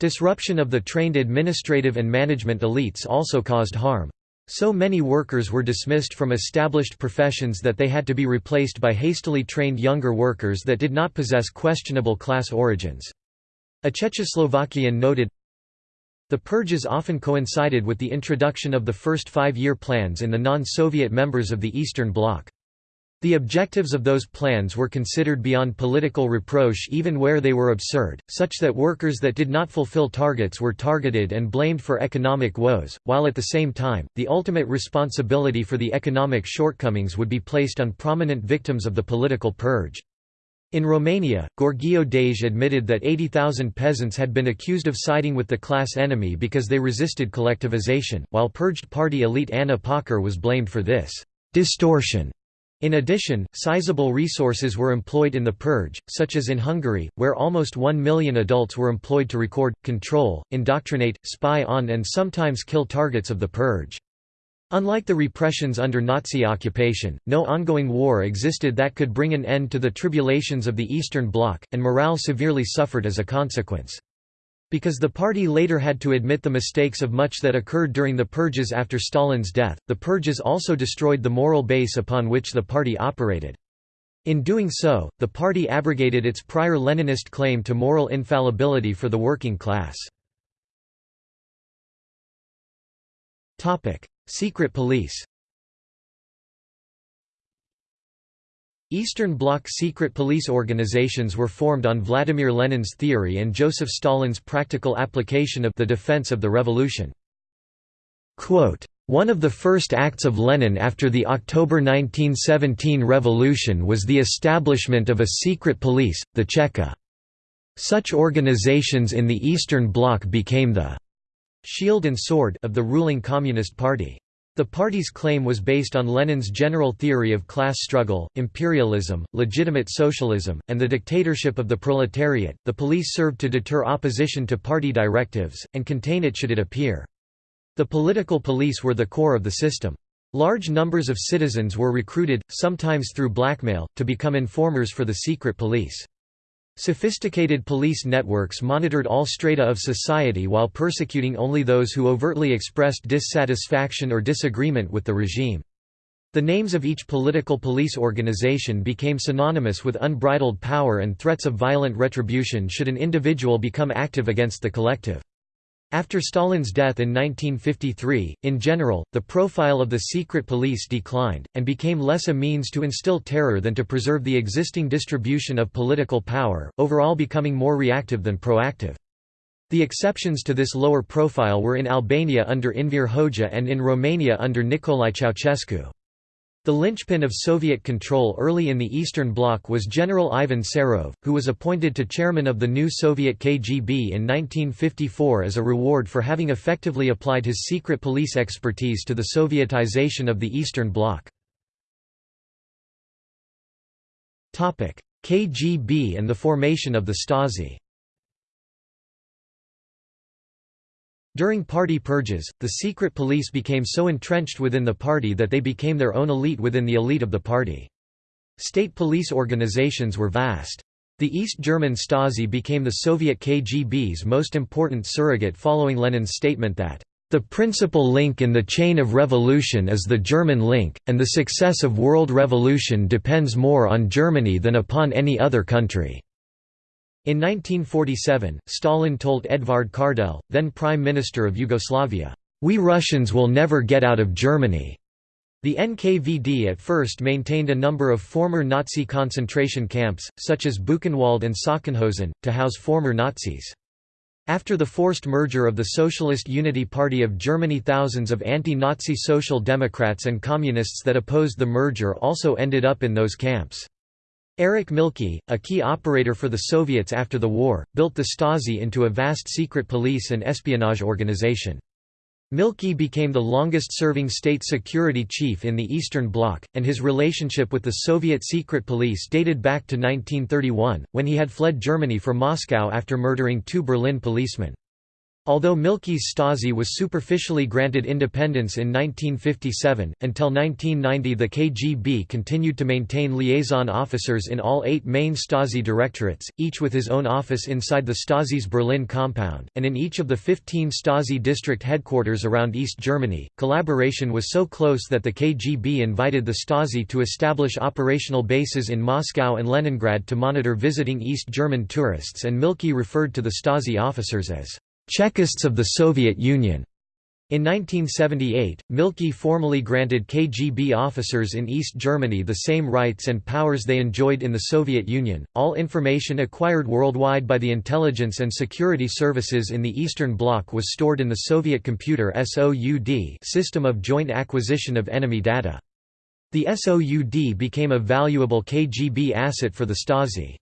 S1: Disruption of the trained administrative and management elites also caused harm. So many workers were dismissed from established professions that they had to be replaced by hastily trained younger workers that did not possess questionable class origins. A Czechoslovakian noted, the purges often coincided with the introduction of the first five-year plans in the non-Soviet members of the Eastern Bloc. The objectives of those plans were considered beyond political reproach even where they were absurd, such that workers that did not fulfill targets were targeted and blamed for economic woes, while at the same time, the ultimate responsibility for the economic shortcomings would be placed on prominent victims of the political purge. In Romania, Gheorghiu-Dej admitted that 80,000 peasants had been accused of siding with the class enemy because they resisted collectivization, while purged party elite Anna Pauker was blamed for this distortion in addition, sizable resources were employed in the purge, such as in Hungary, where almost one million adults were employed to record, control, indoctrinate, spy on and sometimes kill targets of the purge. Unlike the repressions under Nazi occupation, no ongoing war existed that could bring an end to the tribulations of the Eastern Bloc, and morale severely suffered as a consequence. Because the party later had to admit the mistakes of much that occurred during the purges after Stalin's death, the purges also destroyed the moral base upon which the party operated. In doing so, the party abrogated its prior Leninist claim to moral infallibility for the working class. Secret police Eastern Bloc secret police organizations were formed on Vladimir Lenin's theory and Joseph Stalin's practical application of the defense of the revolution. Quote, one of the first acts of Lenin after the October 1917 revolution was the establishment of a secret police, the Cheka. Such organizations in the Eastern Bloc became the «shield and sword» of the ruling Communist Party. The party's claim was based on Lenin's general theory of class struggle, imperialism, legitimate socialism, and the dictatorship of the proletariat. The police served to deter opposition to party directives, and contain it should it appear. The political police were the core of the system. Large numbers of citizens were recruited, sometimes through blackmail, to become informers for the secret police. Sophisticated police networks monitored all strata of society while persecuting only those who overtly expressed dissatisfaction or disagreement with the regime. The names of each political police organization became synonymous with unbridled power and threats of violent retribution should an individual become active against the collective. After Stalin's death in 1953, in general, the profile of the secret police declined, and became less a means to instill terror than to preserve the existing distribution of political power, overall becoming more reactive than proactive. The exceptions to this lower profile were in Albania under Enver Hoxha and in Romania under Nicolae Ceausescu. The linchpin of Soviet control early in the Eastern Bloc was General Ivan Serov, who was appointed to chairman of the new Soviet KGB in 1954 as a reward for having effectively applied his secret police expertise to the Sovietization of the Eastern Bloc. KGB and the formation of the Stasi During party purges, the secret police became so entrenched within the party that they became their own elite within the elite of the party. State police organizations were vast. The East German Stasi became the Soviet KGB's most important surrogate following Lenin's statement that, "...the principal link in the chain of revolution is the German link, and the success of world revolution depends more on Germany than upon any other country." In 1947, Stalin told Edvard Kardelj, then Prime Minister of Yugoslavia, "'We Russians will never get out of Germany'". The NKVD at first maintained a number of former Nazi concentration camps, such as Buchenwald and Sachsenhausen, to house former Nazis. After the forced merger of the Socialist Unity Party of Germany thousands of anti-Nazi social democrats and communists that opposed the merger also ended up in those camps. Erich Mielke, a key operator for the Soviets after the war, built the Stasi into a vast secret police and espionage organization. Mielke became the longest-serving state security chief in the Eastern Bloc, and his relationship with the Soviet secret police dated back to 1931, when he had fled Germany for Moscow after murdering two Berlin policemen. Although Mielke's Stasi was superficially granted independence in 1957, until 1990 the KGB continued to maintain liaison officers in all eight main Stasi directorates, each with his own office inside the Stasi's Berlin compound, and in each of the 15 Stasi district headquarters around East Germany. Collaboration was so close that the KGB invited the Stasi to establish operational bases in Moscow and Leningrad to monitor visiting East German tourists and Mielke referred to the Stasi officers as Chekists of the Soviet Union. In 1978, Mielke formally granted KGB officers in East Germany the same rights and powers they enjoyed in the Soviet Union. All information acquired worldwide by the intelligence and security services in the Eastern Bloc was stored in the Soviet Computer SOUD system of joint acquisition of enemy data. The SOUD became a valuable KGB asset for the Stasi.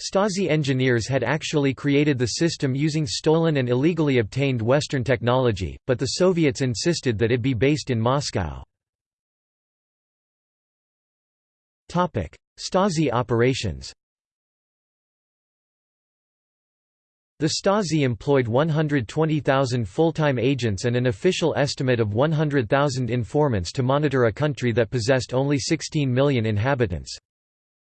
S1: Stasi engineers had actually created the system using stolen and illegally obtained Western technology, but the Soviets insisted that it be based in Moscow. Stasi operations The Stasi employed 120,000 full-time agents and an official estimate of 100,000 informants to monitor a country that possessed only 16 million inhabitants.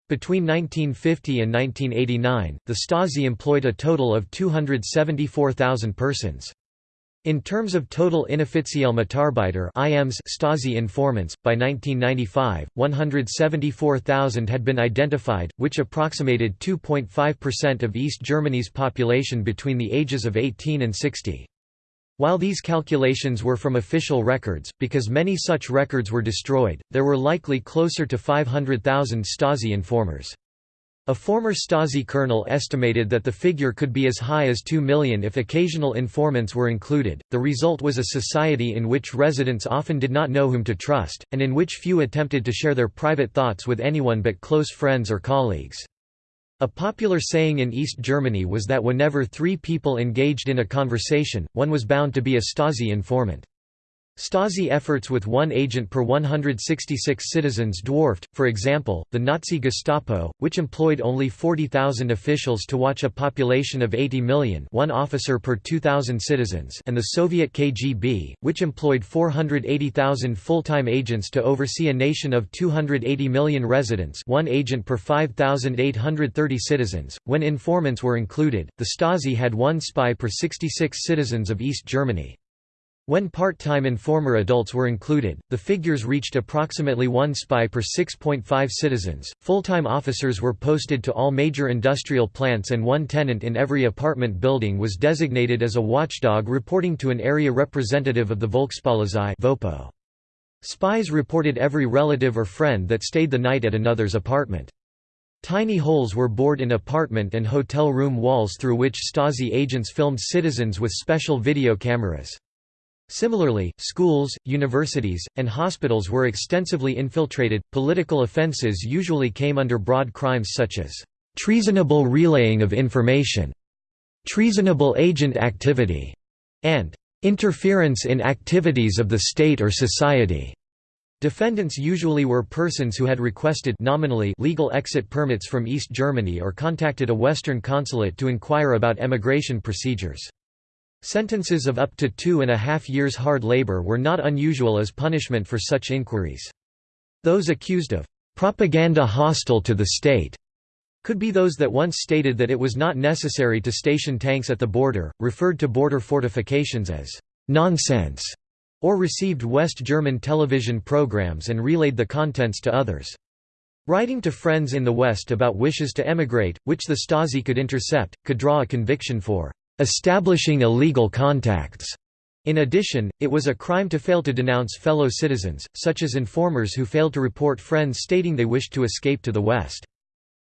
S1: Between 1950 and 1989, the Stasi employed a total of 274,000 persons. In terms of total inoffizielle Mitarbeiter IMs Stasi informants, by 1995, 174,000 had been identified, which approximated 2.5% of East Germany's population between the ages of 18 and 60. While these calculations were from official records, because many such records were destroyed, there were likely closer to 500,000 Stasi informers. A former Stasi colonel estimated that the figure could be as high as 2 million if occasional informants were included. The result was a society in which residents often did not know whom to trust, and in which few attempted to share their private thoughts with anyone but close friends or colleagues. A popular saying in East Germany was that whenever three people engaged in a conversation, one was bound to be a Stasi informant. Stasi efforts with one agent per 166 citizens dwarfed, for example, the Nazi Gestapo, which employed only 40,000 officials to watch a population of 80 million one officer per 2,000 citizens and the Soviet KGB, which employed 480,000 full-time agents to oversee a nation of 280 million residents one agent per 5,830 citizens. When informants were included, the Stasi had one spy per 66 citizens of East Germany. When part-time informer adults were included, the figures reached approximately one spy per 6.5 citizens. Full-time officers were posted to all major industrial plants and one tenant in every apartment building was designated as a watchdog reporting to an area representative of the Volkspolizei (Vopo). Spies reported every relative or friend that stayed the night at another's apartment. Tiny holes were bored in apartment and hotel room walls through which Stasi agents filmed citizens with special video cameras. Similarly, schools, universities, and hospitals were extensively infiltrated. Political offences usually came under broad crimes such as treasonable relaying of information, treasonable agent activity, and interference in activities of the state or society. Defendants usually were persons who had requested nominally legal exit permits from East Germany or contacted a Western consulate to inquire about emigration procedures. Sentences of up to two and a half years hard labor were not unusual as punishment for such inquiries. Those accused of propaganda hostile to the state could be those that once stated that it was not necessary to station tanks at the border, referred to border fortifications as nonsense, or received West German television programs and relayed the contents to others. Writing to friends in the West about wishes to emigrate, which the Stasi could intercept, could draw a conviction for establishing illegal contacts. In addition, it was a crime to fail to denounce fellow citizens, such as informers who failed to report friends stating they wished to escape to the West.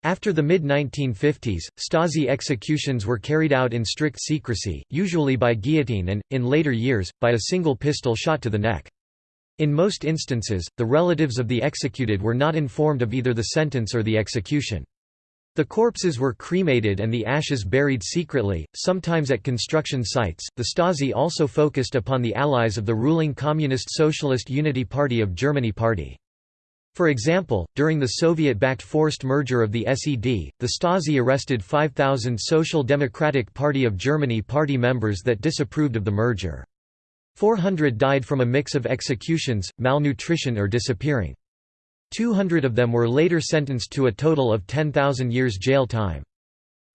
S1: After the mid-1950s, Stasi executions were carried out in strict secrecy, usually by guillotine and, in later years, by a single pistol shot to the neck. In most instances, the relatives of the executed were not informed of either the sentence or the execution. The corpses were cremated and the ashes buried secretly, sometimes at construction sites. The Stasi also focused upon the allies of the ruling Communist Socialist Unity Party of Germany Party. For example, during the Soviet-backed forced merger of the SED, the Stasi arrested 5,000 Social Democratic Party of Germany party members that disapproved of the merger. 400 died from a mix of executions, malnutrition or disappearing. 200 of them were later sentenced to a total of 10,000 years jail time.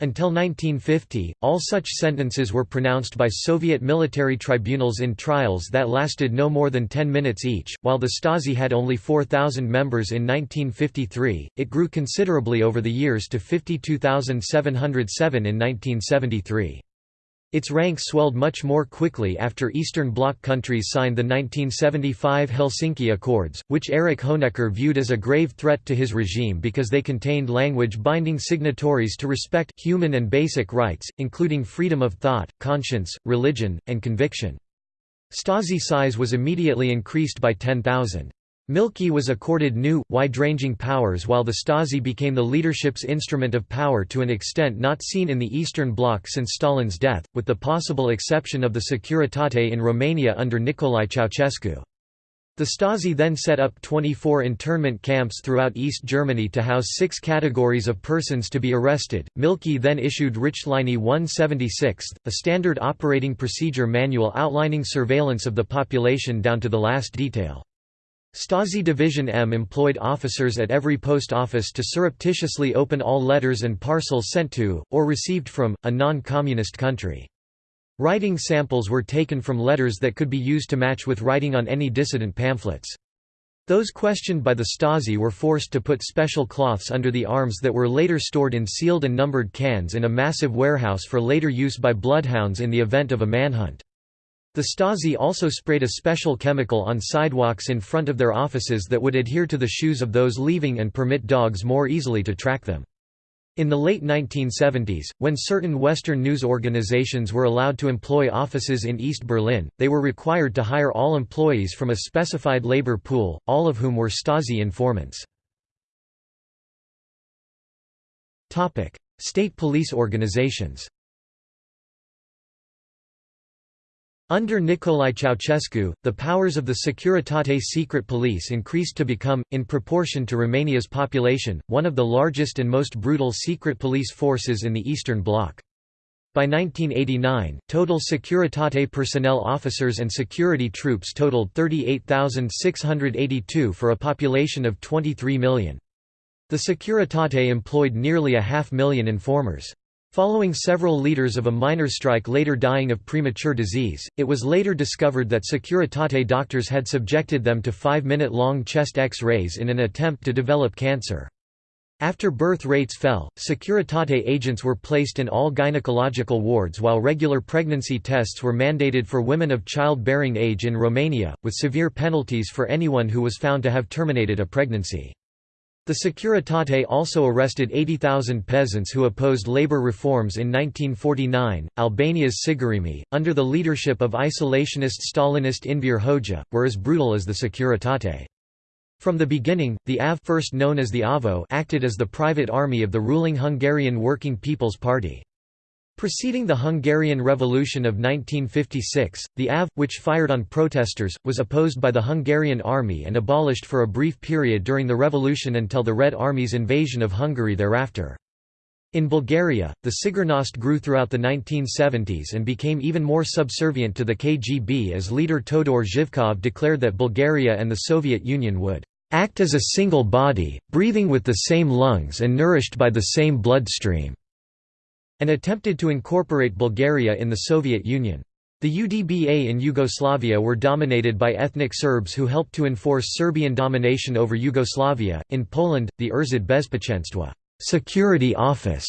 S1: Until 1950, all such sentences were pronounced by Soviet military tribunals in trials that lasted no more than 10 minutes each. While the Stasi had only 4,000 members in 1953, it grew considerably over the years to 52,707 in 1973. Its ranks swelled much more quickly after Eastern Bloc countries signed the 1975 Helsinki Accords, which Erich Honecker viewed as a grave threat to his regime because they contained language binding signatories to respect human and basic rights, including freedom of thought, conscience, religion, and conviction. Stasi size was immediately increased by 10,000. Mielke was accorded new, wide-ranging powers while the Stasi became the leadership's instrument of power to an extent not seen in the Eastern Bloc since Stalin's death, with the possible exception of the Securitate in Romania under Nicolae Ceausescu. The Stasi then set up 24 internment camps throughout East Germany to house six categories of persons to be arrested. Mielke then issued Richtlinie 176, a standard operating procedure manual outlining surveillance of the population down to the last detail. Stasi Division M employed officers at every post office to surreptitiously open all letters and parcels sent to, or received from, a non-communist country. Writing samples were taken from letters that could be used to match with writing on any dissident pamphlets. Those questioned by the Stasi were forced to put special cloths under the arms that were later stored in sealed and numbered cans in a massive warehouse for later use by bloodhounds in the event of a manhunt. The Stasi also sprayed a special chemical on sidewalks in front of their offices that would adhere to the shoes of those leaving and permit dogs more easily to track them. In the late 1970s, when certain Western news organizations were allowed to employ offices in East Berlin, they were required to hire all employees from a specified labor pool, all of whom were Stasi informants. State police organizations Under Nicolae Ceausescu, the powers of the Securitate secret police increased to become, in proportion to Romania's population, one of the largest and most brutal secret police forces in the Eastern Bloc. By 1989, total Securitate personnel officers and security troops totaled 38,682 for a population of 23 million. The Securitate employed nearly a half million informers. Following several leaders of a minor strike later dying of premature disease, it was later discovered that Securitate doctors had subjected them to five-minute-long chest X-rays in an attempt to develop cancer. After birth rates fell, Securitate agents were placed in all gynecological wards while regular pregnancy tests were mandated for women of childbearing age in Romania, with severe penalties for anyone who was found to have terminated a pregnancy. The Securitate also arrested 80,000 peasants who opposed labor reforms in 1949. Albania's Sigurimi, under the leadership of isolationist Stalinist Enver Hoxha, were as brutal as the Securitate. From the beginning, the AV first known as the AVO acted as the private army of the ruling Hungarian Working People's Party. Preceding the Hungarian Revolution of 1956, the AV, which fired on protesters, was opposed by the Hungarian army and abolished for a brief period during the revolution until the Red Army's invasion of Hungary thereafter. In Bulgaria, the Sigurnost grew throughout the 1970s and became even more subservient to the KGB as leader Todor Zhivkov declared that Bulgaria and the Soviet Union would act as a single body, breathing with the same lungs and nourished by the same bloodstream and attempted to incorporate Bulgaria in the Soviet Union. The UDBA in Yugoslavia were dominated by ethnic Serbs who helped to enforce Serbian domination over Yugoslavia. In Poland, the Urzęd Bezpieczeństwa Security Office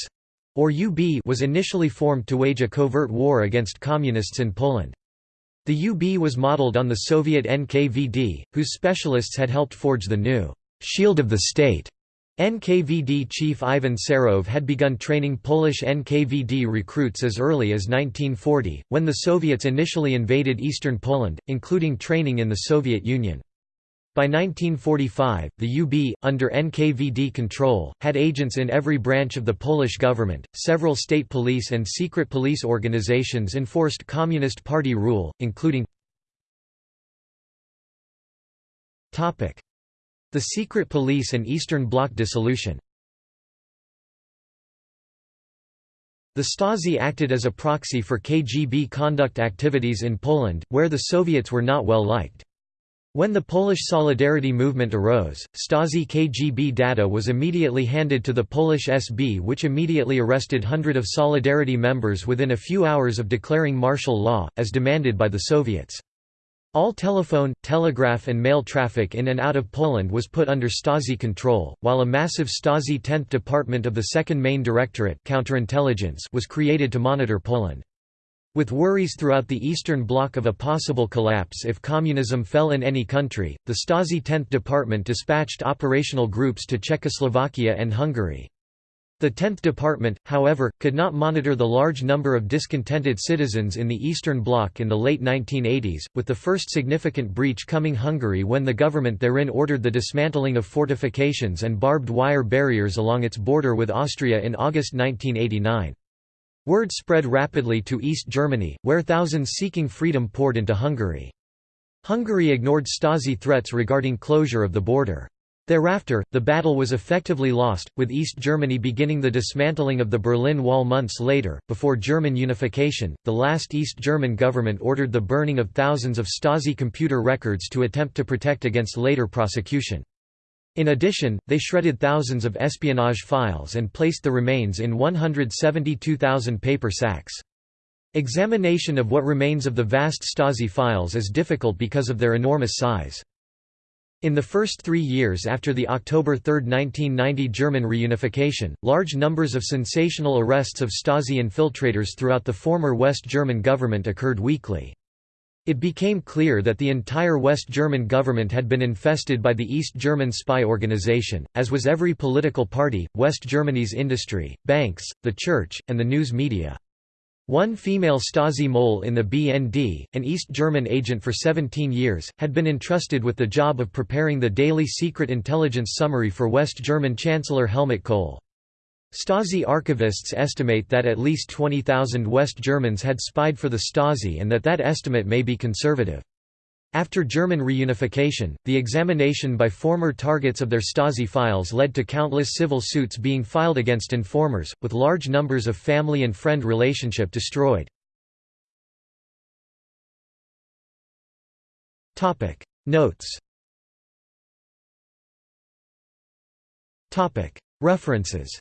S1: or UB was initially formed to wage a covert war against communists in Poland. The UB was modeled on the Soviet NKVD, whose specialists had helped forge the new shield of the state NKVD chief Ivan Serov had begun training Polish NKVD recruits as early as 1940, when the Soviets initially invaded eastern Poland, including training in the Soviet Union. By 1945, the UB, under NKVD control, had agents in every branch of the Polish government. Several state police and secret police organizations enforced Communist Party rule, including the Secret Police and Eastern Bloc dissolution The Stasi acted as a proxy for KGB conduct activities in Poland, where the Soviets were not well liked. When the Polish Solidarity movement arose, Stasi KGB data was immediately handed to the Polish SB which immediately arrested hundred of Solidarity members within a few hours of declaring martial law, as demanded by the Soviets. All telephone, telegraph and mail traffic in and out of Poland was put under Stasi control, while a massive Stasi 10th Department of the Second Main Directorate counterintelligence was created to monitor Poland. With worries throughout the Eastern Bloc of a possible collapse if communism fell in any country, the Stasi 10th Department dispatched operational groups to Czechoslovakia and Hungary. The 10th Department, however, could not monitor the large number of discontented citizens in the Eastern Bloc in the late 1980s, with the first significant breach coming Hungary when the government therein ordered the dismantling of fortifications and barbed wire barriers along its border with Austria in August 1989. Word spread rapidly to East Germany, where thousands seeking freedom poured into Hungary. Hungary ignored Stasi threats regarding closure of the border. Thereafter, the battle was effectively lost, with East Germany beginning the dismantling of the Berlin Wall months later. Before German unification, the last East German government ordered the burning of thousands of Stasi computer records to attempt to protect against later prosecution. In addition, they shredded thousands of espionage files and placed the remains in 172,000 paper sacks. Examination of what remains of the vast Stasi files is difficult because of their enormous size. In the first three years after the October 3, 1990 German reunification, large numbers of sensational arrests of Stasi infiltrators throughout the former West German government occurred weekly. It became clear that the entire West German government had been infested by the East German spy organization, as was every political party, West Germany's industry, banks, the church, and the news media. One female Stasi mole in the BND, an East German agent for 17 years, had been entrusted with the job of preparing the daily secret intelligence summary for West German Chancellor Helmut Kohl. Stasi archivists estimate that at least 20,000 West Germans had spied for the Stasi and that that estimate may be conservative. After German reunification, the examination by former targets of their Stasi files led to countless civil suits being filed against informers, with large numbers of family and friend relationship destroyed. Notes References